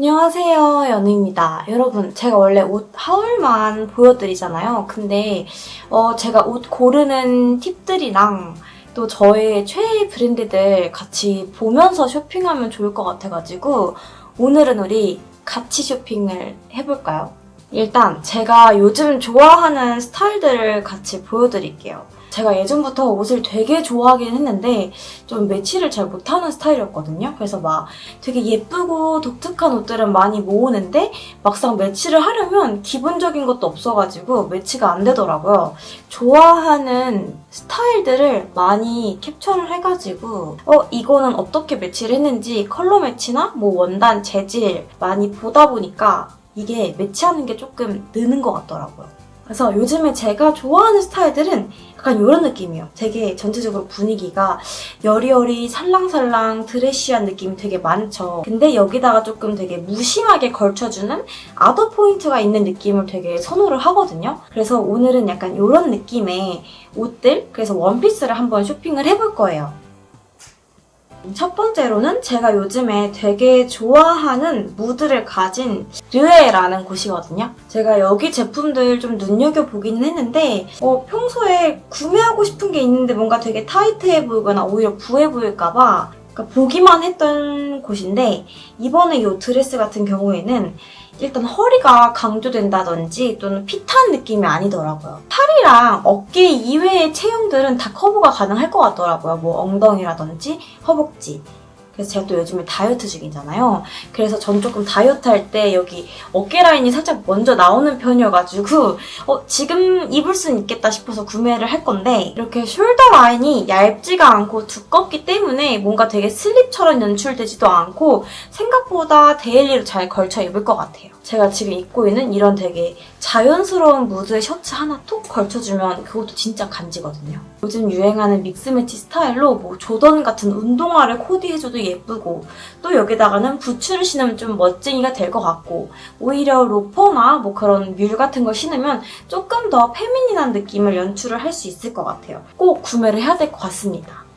안녕하세요 연우입니다. 여러분 제가 원래 옷 하울만 보여드리잖아요. 근데 어, 제가 옷 고르는 팁들이랑 또 저의 최애 브랜드들 같이 보면서 쇼핑하면 좋을 것 같아가지고 오늘은 우리 같이 쇼핑을 해볼까요? 일단 제가 요즘 좋아하는 스타일들을 같이 보여드릴게요 제가 예전부터 옷을 되게 좋아하긴 했는데 좀 매치를 잘 못하는 스타일이었거든요. 그래서 막 되게 예쁘고 독특한 옷들은 많이 모으는데 막상 매치를 하려면 기본적인 것도 없어가지고 매치가 안 되더라고요. 좋아하는 스타일들을 많이 캡처를 해가지고 어 이거는 어떻게 매치를 했는지 컬러 매치나 뭐 원단 재질 많이 보다 보니까 이게 매치하는 게 조금 느는 것 같더라고요. 그래서 요즘에 제가 좋아하는 스타일들은 약간 이런 느낌이에요. 되게 전체적으로 분위기가 여리여리 살랑살랑 드레시한 느낌이 되게 많죠. 근데 여기다가 조금 되게 무심하게 걸쳐주는 아우터 포인트가 있는 느낌을 되게 선호를 하거든요. 그래서 오늘은 약간 이런 느낌의 옷들, 그래서 원피스를 한번 쇼핑을 해볼 거예요. 첫 번째로는 제가 요즘에 되게 좋아하는 무드를 가진 르에라는 곳이거든요. 제가 여기 제품들 좀 눈여겨보기는 했는데 어, 평소에 구매하고 싶은 게 있는데 뭔가 되게 타이트해 보이거나 오히려 부해 보일까봐 그러니까 보기만 했던 곳인데 이번에 이 드레스 같은 경우에는 일단 허리가 강조된다든지 또는 fit한 느낌이 아니더라고요. 팔이랑 어깨 이외의 체형들은 다 커버가 가능할 것 같더라고요. 뭐 엉덩이라든지 허벅지. 그래서 제가 또 요즘에 다이어트 중이잖아요. 그래서 전 조금 다이어트 할 때 여기 어깨 라인이 살짝 먼저 나오는 편이어가지고 어, 지금 입을 수는 있겠다 싶어서 구매를 할 건데 이렇게 shoulder 라인이 얇지가 않고 두껍기 때문에 뭔가 되게 슬립처럼 연출되지도 않고 생각보다 daily로 잘 걸쳐 입을 것 같아요. 제가 지금 입고 있는 이런 되게 자연스러운 무드의 셔츠 하나 톡 걸쳐주면 그것도 진짜 간지거든요. 요즘 유행하는 믹스매치 스타일로 뭐 조던 같은 운동화를 코디해줘도 예쁘고 또 여기다가는 부츠를 신으면 좀 멋쟁이가 될 것 같고 오히려 로퍼나 뭐 그런 뮬 같은 걸 신으면 조금 더 feminine한 느낌을 연출을 할 수 있을 것 같아요. 꼭 구매를 해야 될 것 같습니다.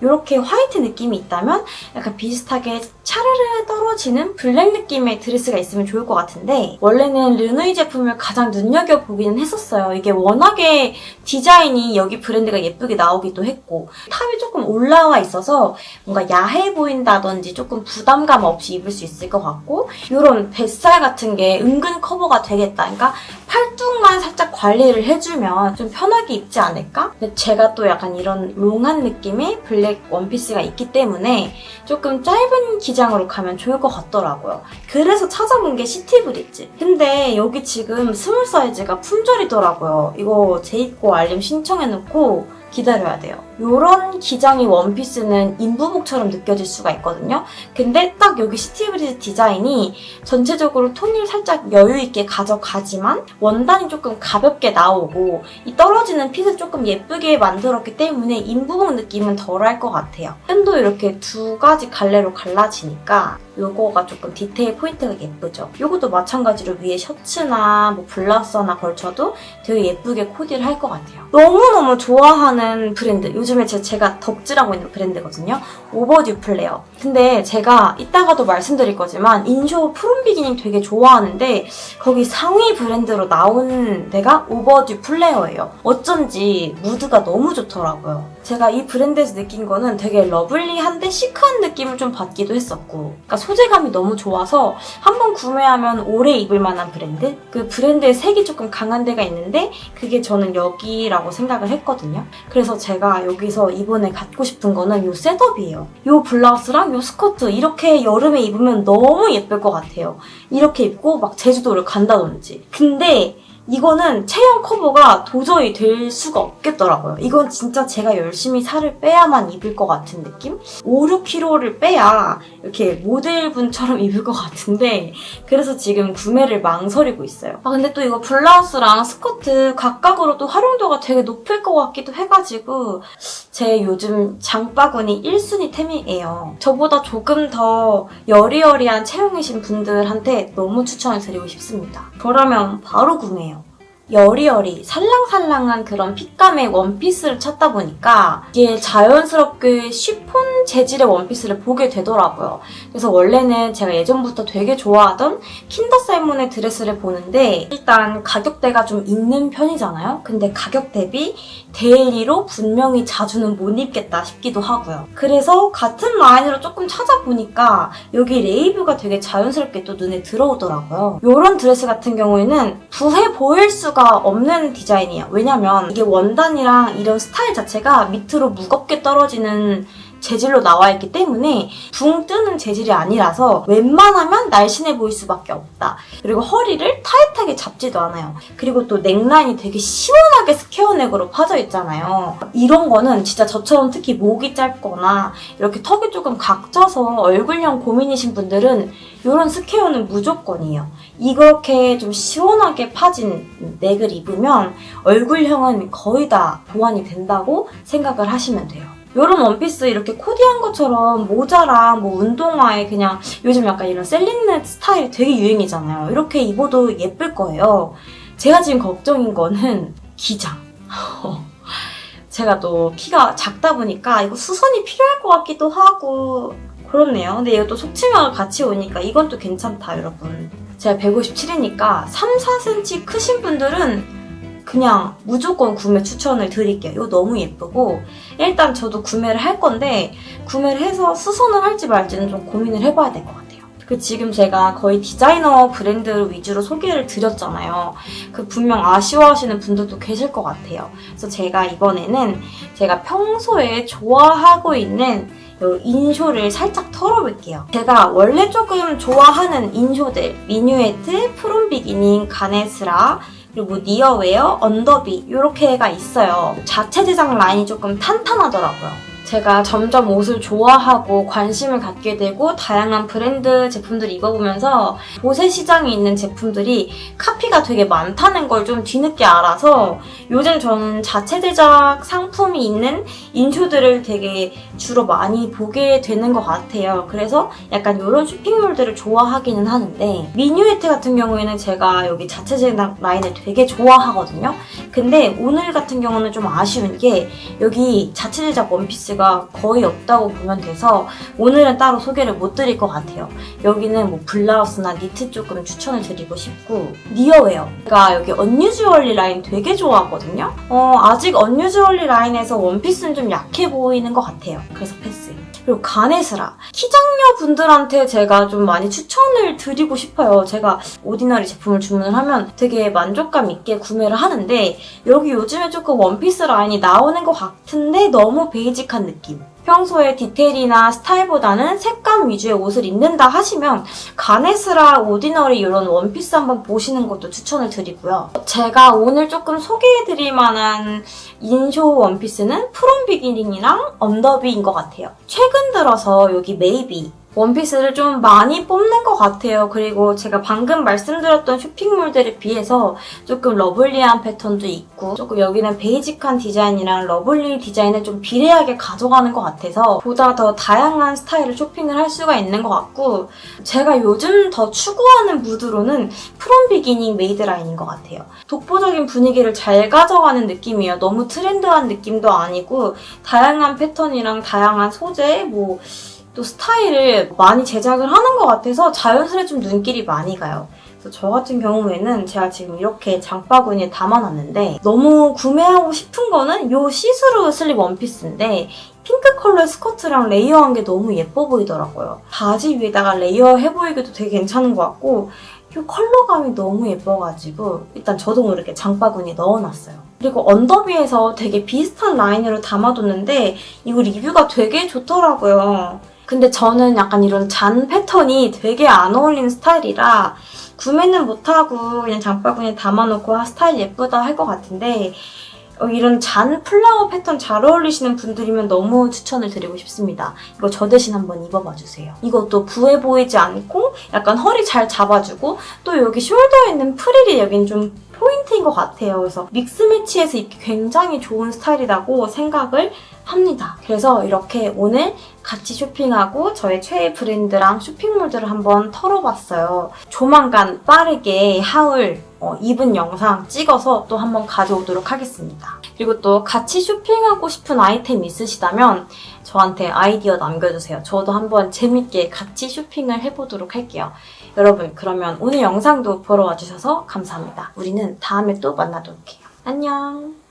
이렇게 화이트 느낌이 있다면 약간 비슷하게 차르르 떨어지는 블랙 느낌의 드레스가 있으면 좋을 것 같은데 원래는 르누이 제품을 가장 눈여겨보기는 했었어요. 이게 워낙에 디자인이 여기 브랜드가 예쁘게 나오기도 했고 탑이 조금 올라와 있어서 뭔가 야해 보인다든지 조금 부담감 없이 입을 수 있을 것 같고 이런 뱃살 같은 게 은근 커버가 되겠다. 그러니까 팔뚝만 살짝 관리를 해주면 좀 편하게 입지 않을까? 근데 제가 또 약간 이런 long한 느낌의 블랙 원피스가 있기 때문에 조금 짧은 기장으로 가면 좋을 것 같더라고요. 그래서 찾아본 게 시티브리즈. 근데 여기 지금 small 사이즈가 품절이더라고요. 이거 재입고 알림 신청해놓고 기다려야 돼요. 이런 기장의 원피스는 임부복처럼 느껴질 수가 있거든요. 근데 딱 여기 시티브리즈 디자인이 전체적으로 통을 살짝 여유있게 가져가지만 원단이 조금 가볍게 나오고 이 떨어지는 fit을 조금 예쁘게 만들었기 때문에 임부복 느낌은 덜할 것 같아요. 끈도 이렇게 두 가지 갈래로 갈라지니까 이거가 조금 디테일 포인트가 예쁘죠. 이것도 마찬가지로 위에 셔츠나 뭐 블라우스나 걸쳐도 되게 예쁘게 코디를 할 것 같아요. 너무너무 좋아하는 브랜드. 요즘에 제가 덕질하고 있는 브랜드거든요. 오버듀 플레어. 근데 제가 이따가도 말씀드릴 거지만 인쇼 프롬 비기닝 되게 좋아하는데 거기 상위 브랜드로 나온 데가 오버듀 플레어예요. 어쩐지 무드가 너무 좋더라고요. 제가 이 브랜드에서 느낀 거는 되게 lovely한데 시크한 느낌을 좀 받기도 했었고 그러니까 소재감이 너무 좋아서 한번 구매하면 오래 입을 만한 브랜드? 그 브랜드의 색이 조금 강한 데가 있는데 그게 저는 여기라고 생각을 했거든요. 그래서 제가 여기서 이번에 갖고 싶은 거는 이 setup이에요. 이 블라우스랑 이 스커트 이렇게 여름에 입으면 너무 예쁠 것 같아요. 이렇게 입고 막 제주도를 간다든지. 근데 이거는 체형 커버가 도저히 될 수가 없겠더라고요. 이건 진짜 제가 열심히 살을 빼야만 입을 것 같은 느낌? 5, 6kg를 빼야 이렇게 모델분처럼 입을 것 같은데 그래서 지금 구매를 망설이고 있어요. 아 근데 또 이거 블라우스랑 스커트 각각으로도 활용도가 되게 높을 것 같기도 해가지고 제 요즘 장바구니 1순위 템이에요. 저보다 조금 더 여리여리한 체형이신 분들한테 너무 추천을 드리고 싶습니다. 그러면 바로 구매해요. 여리여리 살랑살랑한 그런 fit감의 원피스를 찾다 보니까 이게 자연스럽게 쉬폰 재질의 원피스를 보게 되더라고요. 그래서 원래는 제가 예전부터 되게 좋아하던 킨더살몬의 드레스를 보는데 일단 가격대가 좀 있는 편이잖아요. 근데 가격 대비 daily로 분명히 자주는 못 입겠다 싶기도 하고요. 그래서 같은 라인으로 조금 찾아보니까 여기 레이브가 되게 자연스럽게 또 눈에 들어오더라고요. 이런 드레스 같은 경우에는 부해 보일 수가 없는 디자인이에요. 왜냐면 이게 원단이랑 이런 스타일 자체가 밑으로 무겁게 떨어지는 재질로 나와 있기 때문에 붕 뜨는 재질이 아니라서 웬만하면 날씬해 보일 수밖에 없다. 그리고 허리를 타이트하게 잡지도 않아요. 그리고 또 넥라인이 되게 시원하게 스퀘어 넥으로 파져 있잖아요. 이런 거는 진짜 저처럼 특히 목이 짧거나 이렇게 턱이 조금 각져서 얼굴형 고민이신 분들은 이런 스퀘어는 무조건이에요. 이렇게 좀 시원하게 파진 넥을 입으면 얼굴형은 거의 다 보완이 된다고 생각을 하시면 돼요. 이런 원피스 이렇게 코디한 것처럼 모자랑 뭐 운동화에 그냥 요즘 약간 이런 셀린넷 스타일 되게 유행이잖아요. 이렇게 입어도 예쁠 거예요. 제가 지금 걱정인 거는 기장. 제가 또 키가 작다 보니까 이거 수선이 필요할 것 같기도 하고 그렇네요. 근데 이것도 속치마가 같이 오니까 이건 또 괜찮다 여러분. 제가 157이니까 3, 4cm 크신 분들은 그냥 무조건 구매 추천을 드릴게요. 이거 너무 예쁘고 일단 저도 구매를 할 건데 구매를 해서 수선을 할지 말지는 좀 고민을 해봐야 될 것 같아요. 그 지금 제가 거의 디자이너 브랜드 위주로 소개를 드렸잖아요. 그 분명 아쉬워하시는 분들도 계실 것 같아요. 그래서 제가 이번에는 제가 평소에 좋아하고 있는 요 인쇼를 살짝 털어볼게요. 제가 원래 조금 좋아하는 인쇼들 미뉴에트, 프롬 비기닝, 가네스라 그리고 니어웨어, 언더비 이렇게가 있어요. 자체 제작 라인이 조금 탄탄하더라고요. 제가 점점 옷을 좋아하고 관심을 갖게 되고 다양한 브랜드 제품들을 입어보면서 보세 시장에 있는 제품들이 카피가 되게 많다는 걸 좀 뒤늦게 알아서 요즘 저는 자체 제작 상품이 있는 인쇼들을 되게 주로 많이 보게 되는 것 같아요. 그래서 약간 이런 쇼핑몰들을 좋아하기는 하는데 미뉴에트 같은 경우에는 제가 여기 자체 제작 라인을 되게 좋아하거든요. 근데 오늘 같은 경우는 좀 아쉬운 게 여기 자체 제작 원피스가 거의 없다고 보면 돼서 오늘은 따로 소개를 못 드릴 것 같아요. 여기는 뭐 블라우스나 니트 조금 추천을 드리고 싶고 니어웨어 제가 여기 unusually 라인 되게 좋아하거든요. 어, 아직 unusually 라인에서 원피스는 좀 약해 보이는 것 같아요. 그래서 패스. 그리고 가네스라. 키장녀 분들한테 제가 좀 많이 추천을 드리고 싶어요. 제가 ordinary 제품을 주문을 하면 되게 만족감 있게 구매를 하는데 여기 요즘에 조금 원피스 라인이 나오는 것 같은데 너무 basic한 느낌. 평소에 디테일이나 스타일보다는 색감 위주의 옷을 입는다 하시면 가네스라 ordinary 이런 원피스 한번 보시는 것도 추천을 드리고요. 제가 오늘 조금 소개해드릴 만한 인쇼 원피스는 From Beginning이랑 언더비인 것 같아요. 최근 들어서 여기 made 원피스를 좀 많이 뽑는 것 같아요. 그리고 제가 방금 말씀드렸던 쇼핑몰들에 비해서 조금 lovely한 패턴도 있고 조금 여기는 basic한 디자인이랑 lovely 디자인을 좀 비례하게 가져가는 것 같아서 보다 더 다양한 스타일을 쇼핑을 할 수가 있는 것 같고 제가 요즘 더 추구하는 무드로는 From Beginning made 라인인 것 같아요. 독보적인 분위기를 잘 가져가는 느낌이에요. 너무 트렌드한 느낌도 아니고 다양한 패턴이랑 다양한 소재 뭐 또 스타일을 많이 제작을 하는 것 같아서 자연스레 좀 눈길이 많이 가요. 그래서 저 같은 경우에는 제가 지금 이렇게 장바구니에 담아놨는데 너무 구매하고 싶은 거는 이 시스루 슬립 원피스인데 핑크 컬러의 스커트랑 layer한 게 너무 예뻐 보이더라고요. 바지 위에다가 layer 해보이기도 되게 괜찮은 것 같고 이 컬러감이 너무 예뻐가지고 일단 저도 모르게 장바구니에 넣어놨어요. 그리고 언더비에서 되게 비슷한 라인으로 담아뒀는데 이거 리뷰가 되게 좋더라고요. 근데 저는 약간 이런 잔 패턴이 되게 안 어울리는 스타일이라 구매는 못하고 그냥 장바구니에 담아놓고 아, 스타일 예쁘다 할 것 같은데 어, 이런 잔 flower 패턴 잘 어울리시는 분들이면 너무 추천을 드리고 싶습니다. 이거 저 대신 한번 입어봐 주세요. 이것도 부해 보이지 않고 약간 허리 잘 잡아주고 또 여기 shoulder에 있는 프릴이 여긴 좀 포인트인 것 같아요. 그래서 mix match해서 입기 굉장히 좋은 스타일이라고 생각을 합니다. 그래서 이렇게 오늘 같이 쇼핑하고 저의 최애 브랜드랑 쇼핑몰들을 한번 털어봤어요. 조만간 빠르게 haul 어, 입은 영상 찍어서 또 한번 가져오도록 하겠습니다. 그리고 또 같이 쇼핑하고 싶은 아이템 있으시다면 저한테 아이디어 남겨주세요. 저도 한번 재밌게 같이 쇼핑을 해보도록 할게요. 여러분 그러면 오늘 영상도 보러 와주셔서 감사합니다. 우리는 다음에 또 만나도록 해요. 안녕!